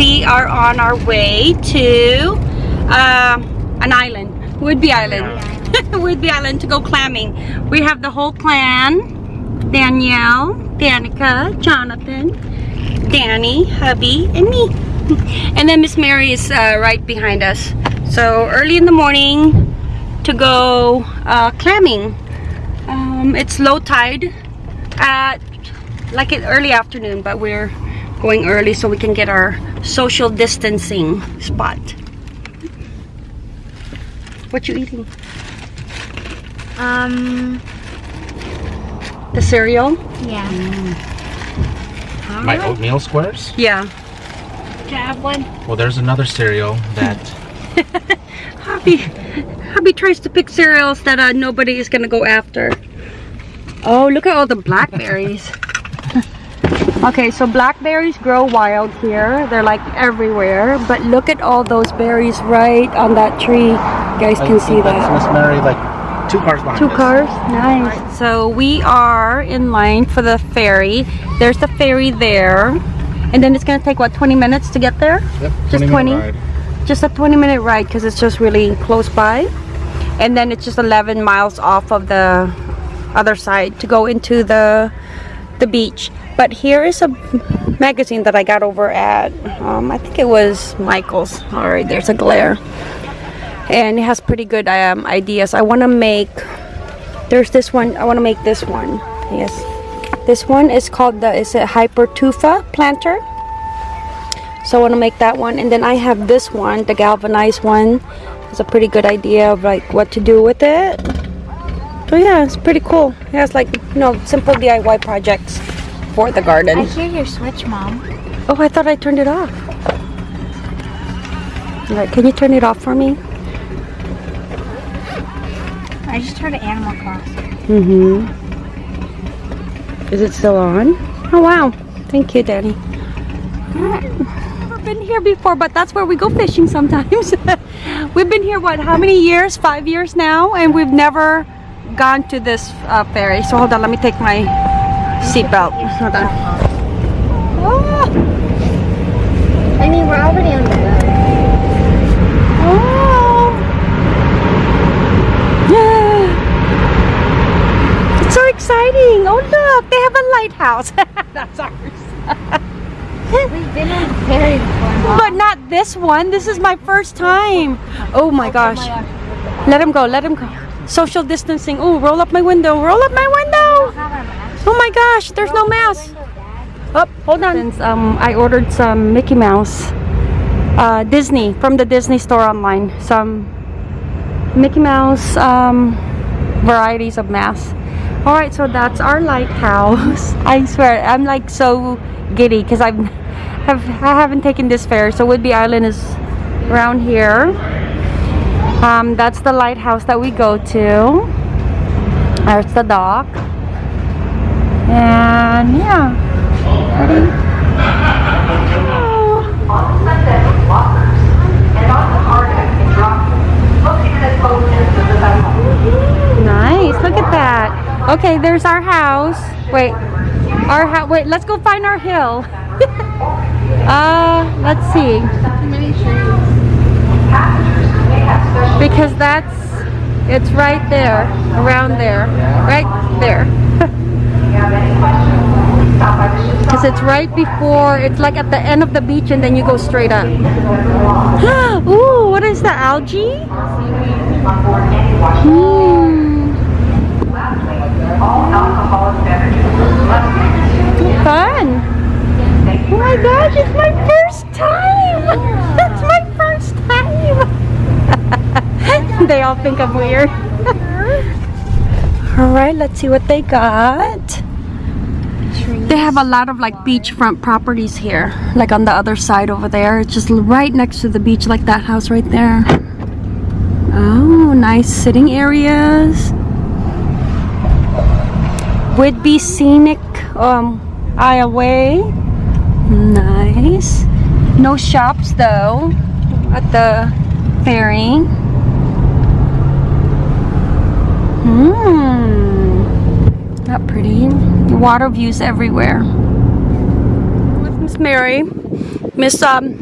we are on our way to uh, an island, Whidbey Island. Whidbey Island to go clamming. We have the whole clan. Danielle, Danica, Jonathan, Danny, hubby, and me. And then Miss Mary is uh, right behind us. So early in the morning to go uh, clamming. Um, it's low tide at like it early afternoon, but we're going early so we can get our social distancing spot. What you eating? Um, The cereal? yeah. My oatmeal squares? Yeah. Can I have one? Well, there's another cereal that Hobby, Hobby tries to pick cereals that uh, nobody is gonna go after. Oh, look at all the blackberries. Okay, so blackberries grow wild here. They're like everywhere. But look at all those berries right on that tree. You guys I can see that. Miss Mary, like two cars behind Two us. cars? Nice. So we are in line for the ferry. There's the ferry there. And then it's gonna take what 20 minutes to get there? Yep, Just 20 20? ride. just a 20 minute ride because it's just really close by and then it's just 11 miles off of the other side to go into the the beach but here is a magazine that I got over at um, I think it was Michael's. All right there's a glare. And it has pretty good um, ideas. I want to make there's this one I want to make this one. Yes. This one is called the is it hypertufa planter? So I want to make that one. And then I have this one the galvanized one. It's a pretty good idea of like what to do with it. So yeah it's pretty cool. It has like you know simple DIY projects for the garden. I hear your switch, Mom. oh I thought I turned it off. All right can you turn it off for me? I just heard an Animal Crossing. mm-hmm. Is it still on? Oh wow. Thank you Danny never been here before but that's where we go fishing sometimes. We've been here what how many years? Five years now and we've never gone to this uh, ferry. So hold on let me take my seatbelt hold on oh, I mean, we're already on the road. oh. Yeah. it's so exciting oh look they have a lighthouse that's ours We've been on the ferry before. But not this one. This is my first time. Oh my oh, oh, gosh. Let him go. Let him go. Social distancing. Oh, roll up my window. Roll up my window. Oh my gosh. There's no mask. Oh, hold on. Since um, I ordered some Mickey Mouse, uh, Disney from the Disney store online. Some Mickey Mouse um, varieties of masks. All right, so that's our lighthouse. I swear, I'm like so giddy because I've have I haven't taken this ferry. So Whidbey Island is around here. Um, that's the lighthouse that we go to. There's the dock. And yeah, pretty. Oh. Nice. Look at that. Okay, there's our house. Wait. Our house. Wait, let's go find our hill. uh, let's see. Because that's it's right there, around there, right there. Because it's right before, it's like at the end of the beach and then you go straight up. Ooh, what is the algae? Hmm. Fun. Oh my gosh, it's my first time. That's my first time. they all think I'm weird. all right, let's see what they got. They have a lot of like beachfront properties here, like on the other side over there. It's just right next to the beach, like that house right there. Oh, nice sitting areas. Whidbey Scenic um, Isle Way. Nice. No shops though at the ferry. Not pretty. Water views everywhere. With Miss Mary, Miss um,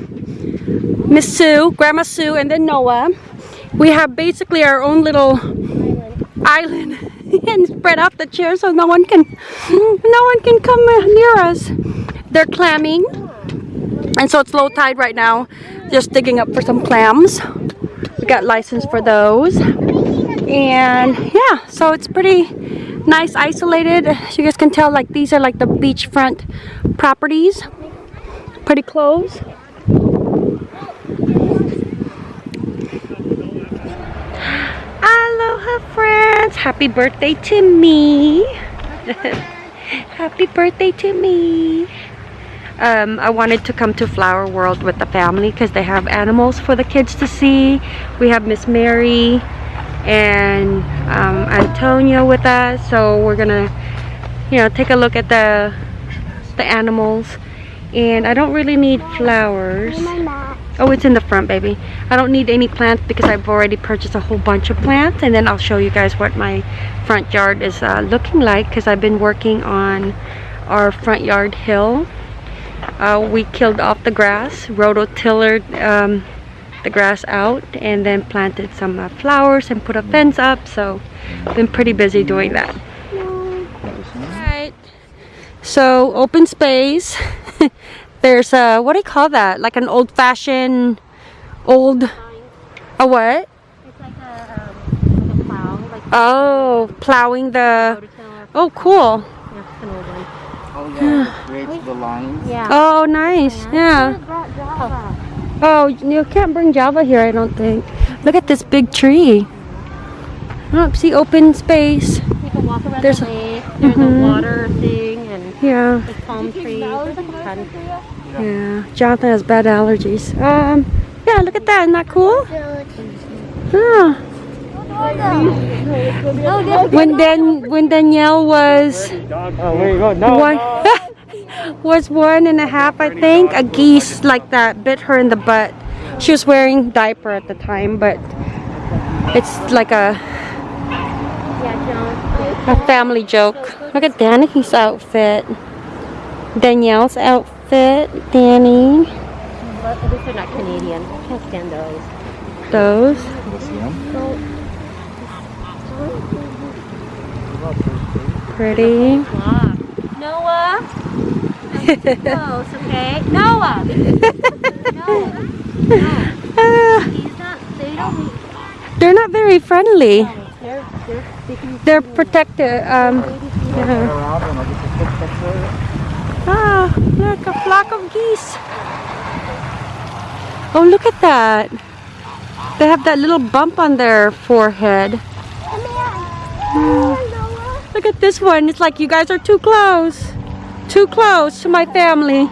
Miss Sue, Grandma Sue, and then Noah. We have basically our own little island and spread out the chairs so no one can no one can come near us. They're clamming. And so it's low tide right now. Just digging up for some clams. We got license for those. And yeah, so it's pretty nice isolated. As you guys can tell, like these are like the beachfront properties. Pretty close. Aloha friends! Happy birthday to me! Happy birthday to me! Um, I wanted to come to Flower World with the family because they have animals for the kids to see. We have Miss Mary and um, Antonio with us, so we're gonna, you know, take a look at the the animals. And I don't really need flowers. Oh, it's in the front, baby. I don't need any plants because I've already purchased a whole bunch of plants. And then I'll show you guys what my front yard is uh, looking like because I've been working on our front yard hill. Uh, we killed off the grass, rototillered um, the grass out, and then planted some uh, flowers and put a fence up. So, been pretty busy doing that. Alright. So, open space. There's a, what do you call that? Like an old fashioned, old, a what? It's like a, um, like a plow, like Oh, plowing the, oh cool. Yeah, it's an old one. Oh yeah, creates the lines. Yeah. Oh, nice. Yeah. Oh, you can't bring Java here, I don't think. Look at this big tree. Oh, see open space. You can walk around There's the a- lake. There's Mhm. a water thing and Yeah, like palm trees. There's like yeah. Jonathan has bad allergies. Um, yeah, look at that. Isn't that cool? Yeah. Oh, When Dan when Danielle was Oh, where you go? No. one was one and a half, I think, a geese like that bit her in the butt. She was wearing diaper at the time, but it's like a a family joke. Look at Dani's outfit. Danielle's outfit. Danny. But at least they're not Canadian. I Can't stand those. Those. Pretty. Wow. Noah. Close, okay? Noah. no. He's not. They don't. they're not very friendly. They're they're. They're protected. Um, yeah. Around and I'll get the quick picture. Ah, look, a flock of geese. Oh, look at that. They have that little bump on their forehead. Look at this one. It's like you guys are too close. Too close to my family.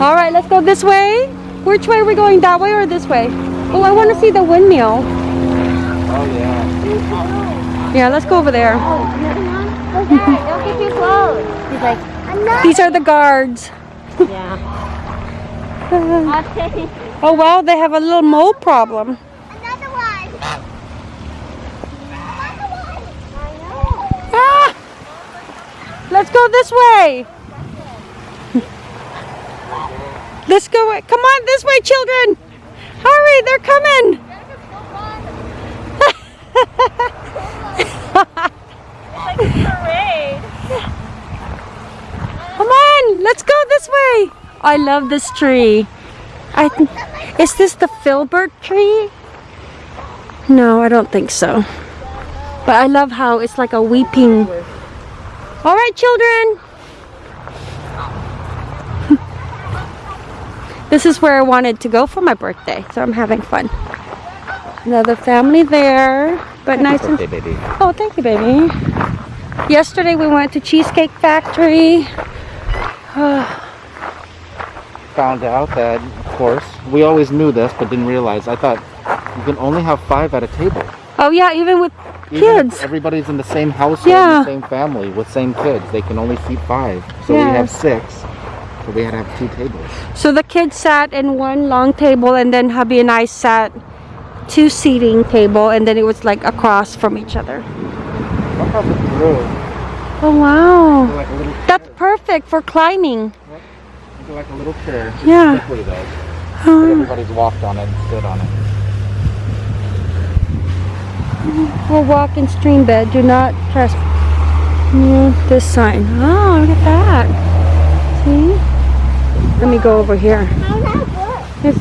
All right, let's go this way. Which way are we going? That way or this way? Oh, I want to see the windmill. Oh yeah. Yeah, let's go over there. Don't get too close. He's like, These are the guards. yeah. Oh, wow, they have a little mole problem. Another one. Ah! Let's go this way. Let's go. Come on, this way, children. Hurry, they're coming. Come on, let's go this way. I love this tree. I th- is this the filbert tree? No, I don't think so. But I love how it's like a weeping. All right, children. this is where I wanted to go for my birthday, so I'm having fun. Another family there, but nice and. Baby. Oh, thank you, baby. Yesterday we went to Cheesecake Factory. Found out that, of course, we always knew this, but didn't realize. I thought you can only have five at a table. Oh yeah, even with kids. everybody's in the same household, Yeah. the same family, with same kids. They can only seat five. So we have six. So we had to have two tables. So the kids sat in one long table, and then hubby and I sat two seating table, and then it was like across from each other. Look how the grill, Oh wow, like that's perfect for climbing. like a little chair. Yeah. slippery though. Everybody's walked on it and stood on it. Or walk in stream bed. Do not press mm, this sign. Oh, look at that. See? Let me go over here. It's,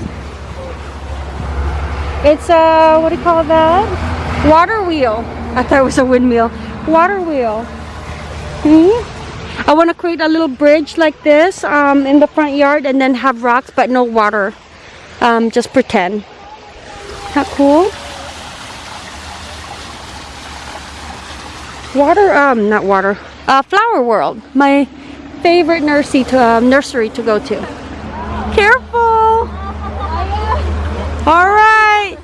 it's a, what do you call that? Water wheel. I thought it was a windmill. Water wheel. See? I want to create a little bridge like this um, in the front yard and then have rocks but no water. Um, just pretend. How cool? Water, um, not water. Uh, Flower World. My favorite nursery to, um, nursery to go to. Careful! All right.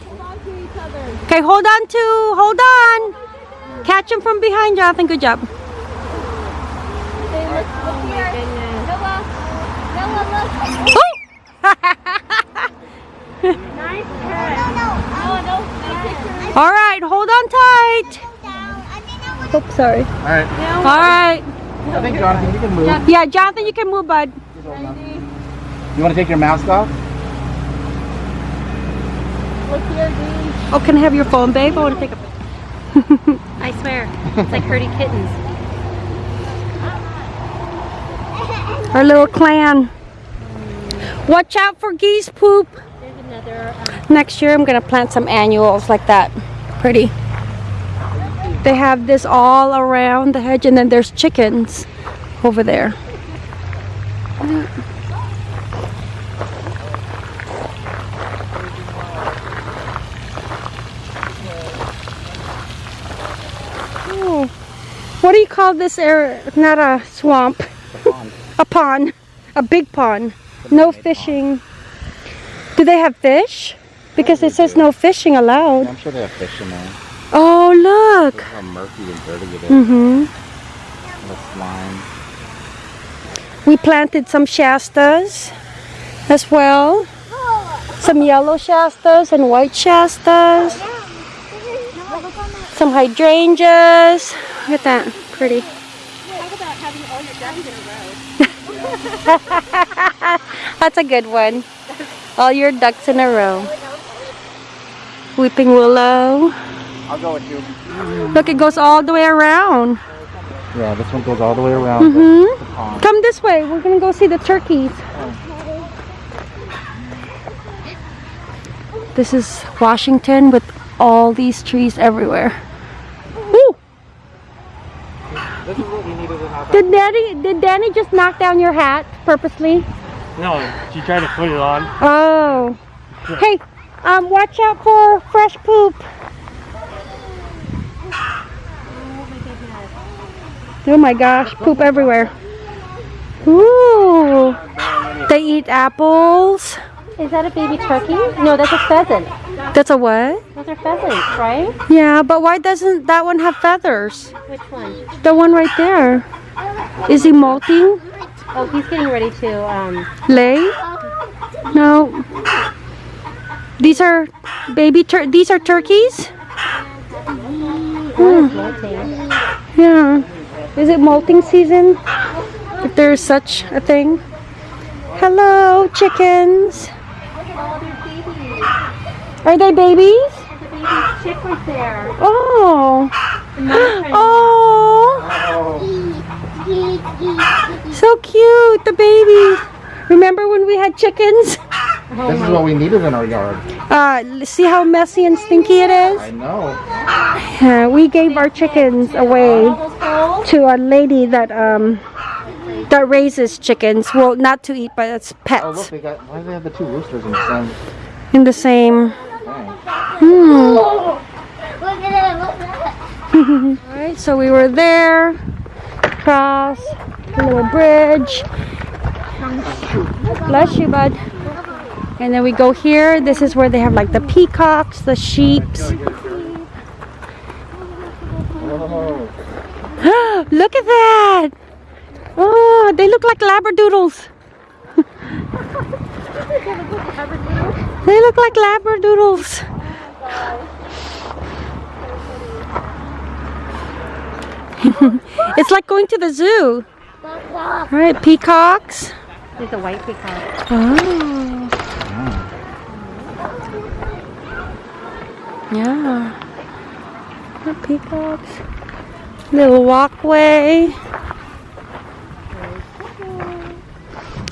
Okay, hold on to, hold on. Catch him from behind, Jonathan. Good job. Oh! Nice. No, no. No. All right, hold on tight. Oops, sorry. All right. All right. I think Jonathan, you can move. Yeah, Jonathan, you can move, bud. You want to take your mask off? Look here, dude. Oh, can I have your phone, babe? I want to take a I swear, it's like herding kittens. our little clan. Watch out for geese poop. Another. Um, Next year, I'm gonna plant some annuals like that. Pretty. They have this all around the hedge, and then there's chickens over there. Oh, what do you call this area? Not a swamp, pond. a pond, a big pond. No fishing. Do they have fish? Because it says no fishing allowed. I'm sure they have fish in there. Oh, look. Look how murky and dirty it is. Mm-hmm. The slime. We planted some Shastas as well. Some yellow Shastas and white Shastas. Some hydrangeas. Look at that. Pretty. talk about having all your ducks in a row. That's a good one. All your ducks in a row. Weeping willow. I'll go with you. Look, it goes all the way around. Yeah, this one goes all the way around Mm-hmm. the. Come this way. We're gonna go see the turkeys. This is Washington with all these trees everywhere. Woo! This is what we needed in our Did Danny did Danny just knock down your hat purposely? No, she tried to put it on. Oh. Hey, um, watch out for fresh poop. Oh my gosh, poop everywhere. Ooh. They eat apples. Is that a baby turkey? No, that's a pheasant. That's a what? Those are pheasants, right? Yeah, but why doesn't that one have feathers? Which one? The one right there. Is he molting? Oh, he's getting ready to. Um, Lay? No. These are baby tur- these are turkeys? molting. Yeah. Is it molting season? If there's such a thing. Hello, chickens. Are they babies? There's a baby chick right there. Oh. Oh. So cute, the babies. Remember when we had chickens? This is what we needed in our yard. Uh, see how messy and stinky it is? I know. Yeah, we gave our chickens away All those holes. To a lady that um that raises chickens. Well, not to eat, but it's Oh, look, pets they got. Why do they have the two roosters in the same in the same. Hmm. Look at it. Look at it. All right, so we were there, cross a little bridge. Bless you, bud. And then we go here. This is where they have like the peacocks, the sheeps. Oh, Look at that! Oh, they look like labradoodles. they look like labradoodles. it's like going to the zoo. All right, peacocks. There's a white peacock. Oh. Yeah. The peacocks. Little walkway.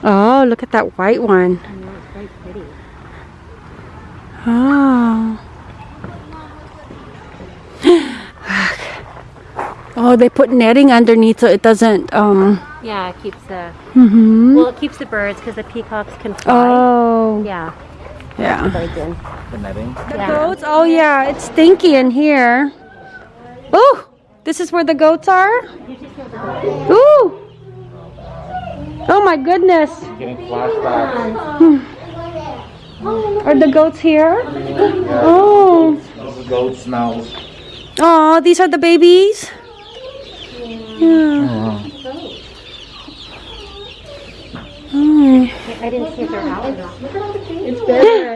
Oh, look at that white one. I know, it's very pretty. Oh. oh, they put netting underneath so it doesn't, um, Yeah, it keeps the, hmm well, it keeps the birds because the peacocks can fly. Oh, Yeah, yeah. birds in. The netting. Yeah. Goats? Oh, yeah, it's stinky in here. Oh, this is where the goats are? Ooh. Oh my goodness. Are the goats here? Oh. Those goat smells. Oh, these are the babies? Yeah. Mm. I didn't see if they're out or not.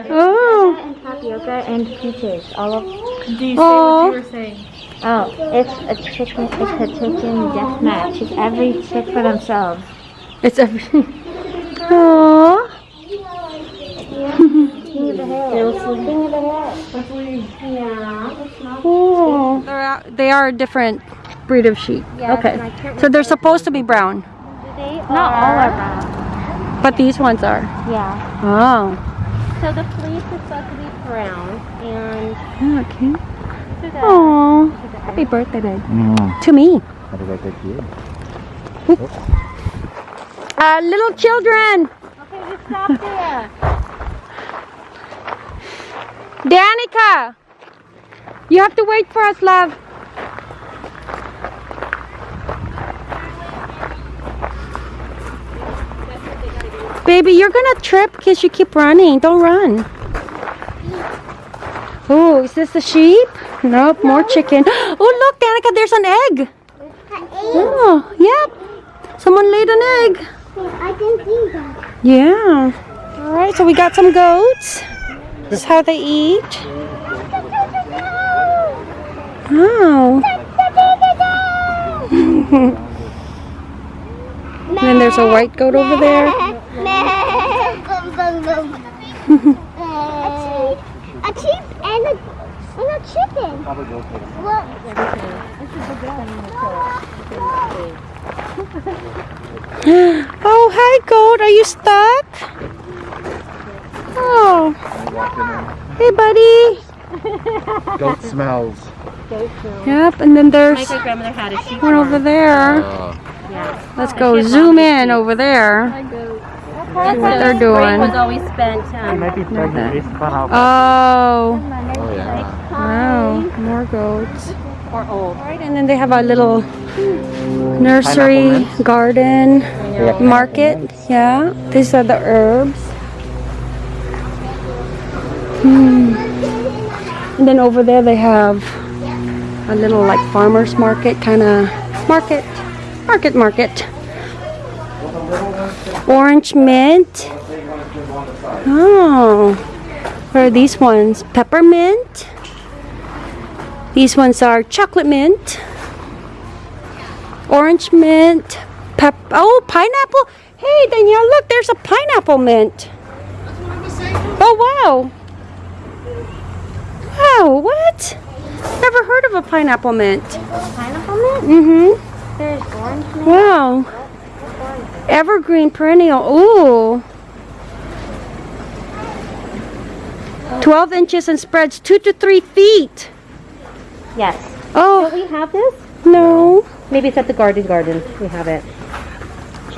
Oh. And tapioca and peaches. All of. these. Oh. Oh, it's a chicken. It's a chicken death match. It's every chick for themselves. It's a. Aww. They were sleeping in the. Yeah. Oh. They're out, they are a different breed of sheep. Okay. and I can't So they're supposed to be brown, They Not all are brown. but these ones are. Yeah. Oh. So the fleece is supposed to be brown, and oh, Okay. to the Oh. Happy birthday, babe. Mm. To me. How did I get you? Uh, little children. Okay, you stop there. Danica. You have to wait for us, love. Baby, you're gonna trip because you keep running. Don't run. Oh, is this the sheep? Nope, more chicken. Oh, look, Danica, there's an egg. Oh, yep. Someone laid an egg. I didn't see that. Yeah. All right, so we got some goats. This is how they eat. Oh. and then there's a white goat over there. a sheep and a, and a chicken. Well, Oh, hi, goat. Are you stuck? Oh. Hey, buddy. Goat smells. Yep, and then there's My great grandmother had a sheep one over there. Uh, Yeah. Let's go zoom in over there. That's what they're doing. was always spent. They Um, might be pregnant based upon how Oh. oh yeah. Wow, more goats. or old. Right, and then they have a little nursery garden They market. Yeah, these are the herbs. Hmm. And then over there they have a little like farmers market kind of market, market, market. Orange mint. Oh, what are these ones? Peppermint. These ones are chocolate mint, orange mint, pep. Oh, pineapple. Hey, Danielle, look, there's a pineapple mint. Oh, wow. Wow, what? Never heard of a pineapple mint. Pineapple mint? Mm-hmm. There's orange mint. Wow. Evergreen perennial. Ooh. 12 inches and spreads 2 to 3 feet. Yes. Oh, Do we have this? no. Maybe it's at the garden garden. We have it.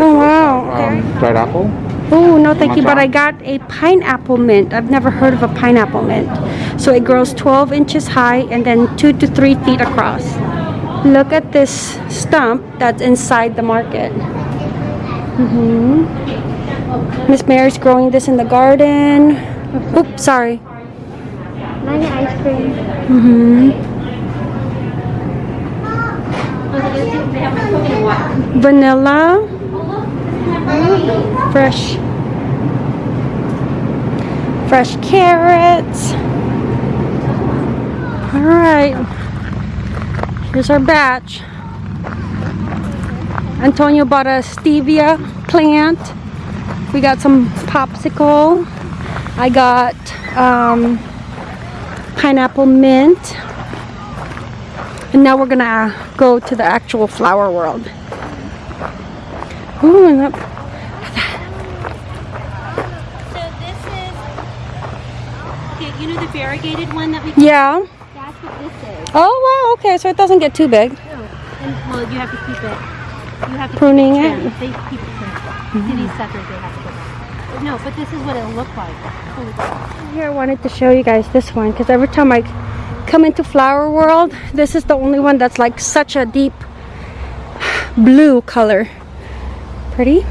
Oh, wow. Um, dried apple. Oh, no, thank you. But I got a pineapple mint. I've never heard of a pineapple mint. So it grows 12 inches high and then 2 to 3 feet across. Look at this stump that's inside the market. Mm-hmm. Miss Mary's growing this in the garden. Oops, sorry. Mine ice cream. Mm-hmm. Vanilla. Fresh. Fresh carrots. All right. Here's our batch. Antonio bought a stevia plant. We got some popsicle. I got um, pineapple mint. And now we're gonna uh, go to the actual flower world. Ooh, and that- So this is, you know the variegated one that we, yeah. that's what this is. Oh wow, okay, so it doesn't get too big. Oh, and, well, you have to keep it, you have to Pruning keep it. trimmed. They keep it trimmed. See these mm-hmm. suckers, they have to go back. But no, but this is what it'll look like. Here I wanted to show you guys this one because every time I come into Flower World, this is the only one that's like such a deep blue color. Pretty.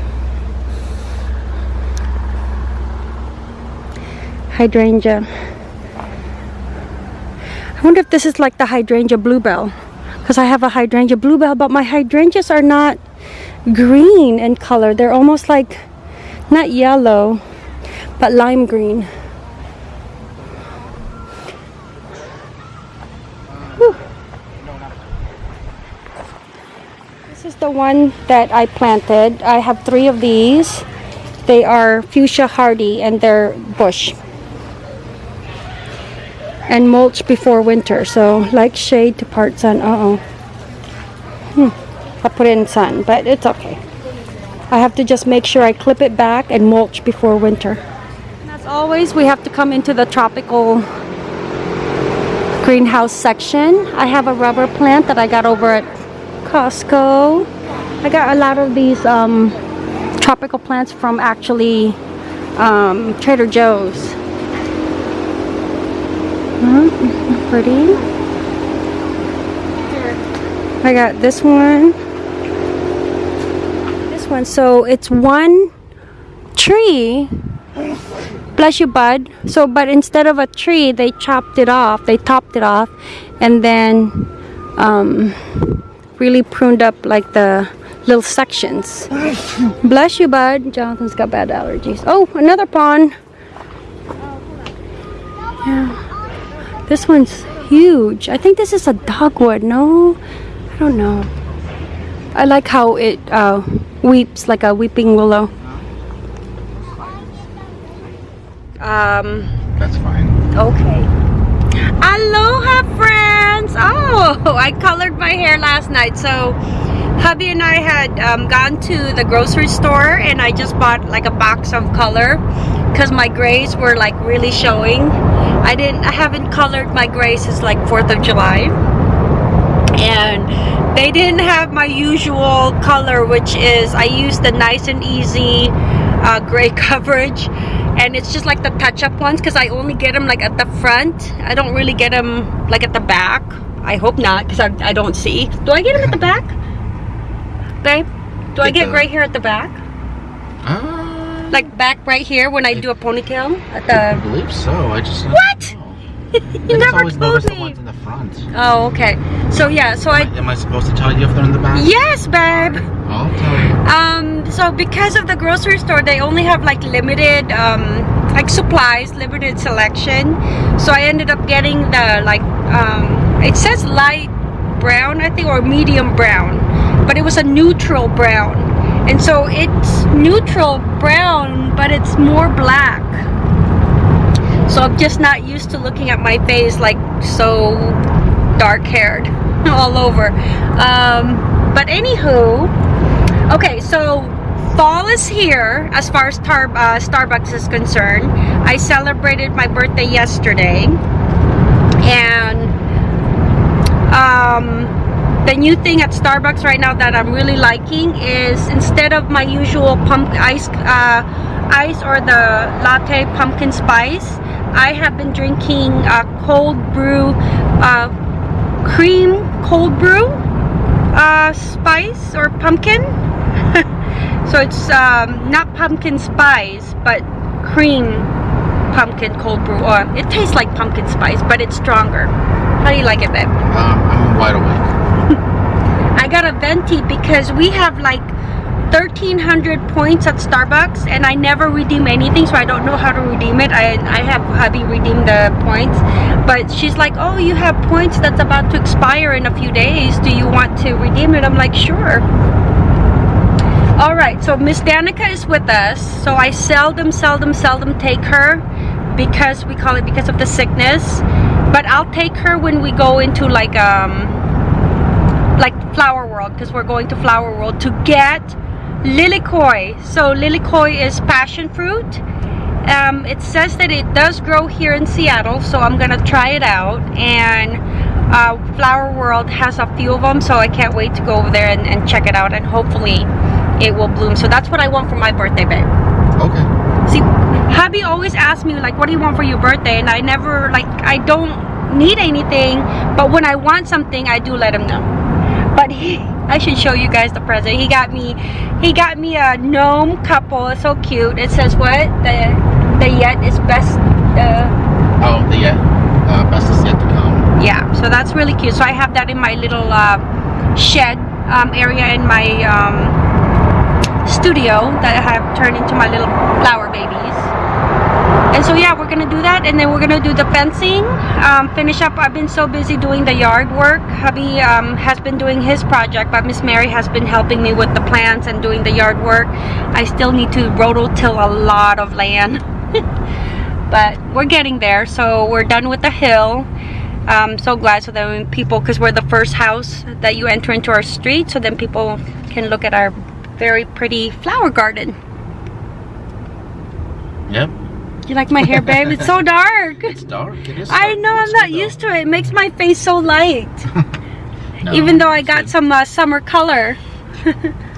Hydrangea. I wonder if this is like the hydrangea bluebell because I have a hydrangea bluebell, but my hydrangeas are not green in color. They're almost like not yellow, but lime green. Whew. This is the one that I planted. I have three of these. They are fuchsia hardy and they're bush. And mulch before winter, so like shade to part sun. Uh oh. Hmm. I put in sun, but it's okay. I have to just make sure I clip it back and mulch before winter. And as always, we have to come into the tropical greenhouse section. I have a rubber plant that I got over at Costco. I got a lot of these um, tropical plants from actually um, Trader Joe's. Mhm, Pretty. I got this one. This one. So it's one tree bless you bud so but instead of a tree they chopped it off they topped it off and then um, really pruned up like the little sections bless you bud jonathan's got bad allergies oh another pond yeah this one's huge i think this is a dogwood no i don't know i like how it uh, weeps like a weeping willow um That's fine. Okay. Aloha, friends! Oh, I colored my hair last night. So, hubby and I had um, gone to the grocery store and I just bought like a box of color because my grays were like really showing. I didn't, I haven't colored my grays since like 4th of July. And they didn't have my usual color, which is I use the nice and easy uh, gray coverage and it's just like the touch-up ones because I only get them like at the front I don't really get them like at the back I hope not because I, I don't see do I get them at the back babe do I Get the- gray hair at the back Uh, like back right here when I do a ponytail at I believe so. I just what you never told the me ones in the front. oh okay so yeah so I Am I supposed to tell you if they're in the back? yes babe I'll tell you. Um, so because of the grocery store, they only have like limited, um, like supplies, limited selection. So I ended up getting the like, um, it says light brown, I think, or medium brown, but it was a neutral brown. And so it's neutral brown, but it's more black. So I'm just not used to looking at my face like so dark haired all over. Um, but anywho, Okay, so fall is here as far as tar uh, Starbucks is concerned. I celebrated my birthday yesterday. And um, the new thing at Starbucks right now that I'm really liking is instead of my usual pumpkin ice, uh, ice or the latte pumpkin spice, I have been drinking uh, cold brew, uh, cream cold brew uh, spice or pumpkin. so it's um, not pumpkin spice, but cream pumpkin cold brew. Or it tastes like pumpkin spice, but it's stronger. How do you like it, babe? Um, I'm wide awake. I got a venti because we have like 1300 points at Starbucks and I never redeem anything so I don't know how to redeem it. I, I have hubby redeem the points. But she's like oh you have points that's about to expire in a few days. Do you want to redeem it? I'm like sure. All right, so Miss Danica is with us. So I seldom, seldom, seldom take her because we call it because of the sickness. But I'll take her when we go into like um Flower World because we're going to Flower World to get lilikoi. So lilikoi is passion fruit. Um, it says that it does grow here in Seattle, so I'm gonna try it out. And uh, Flower World has a few of them, so I can't wait to go over there and, and check it out. And hopefully, it will bloom. So that's what I want for my birthday, babe. Okay. See, hubby always asks me like, "What do you want for your birthday?" And I never like, I don't need anything, but when I want something, I do let him know. But he, I should show you guys the present. He got me, he got me a gnome couple. It's so cute. It says what? The the yet is best. Uh, Oh, the yet, uh, best is yet to come. yeah, so that's really cute. So I have that in my little uh, shed um, area in my um, studio that I have turned into my little flower babies. And so yeah, we're gonna do that, and then we're gonna do the fencing. Um, finish up. I've been so busy doing the yard work. Hubby um, has been doing his project, but Miss Mary has been helping me with the plants and doing the yard work. I still need to rototill a lot of land, but we're getting there. So we're done with the hill. I'm so glad so that people, because we're the first house that you enter into our street, so then people can look at our very pretty flower garden. Yep. You like my hair, babe? It's so dark. It's dark. It is. I know, I'm not used to it. It makes my face so light. No, Even though I got some uh, summer color.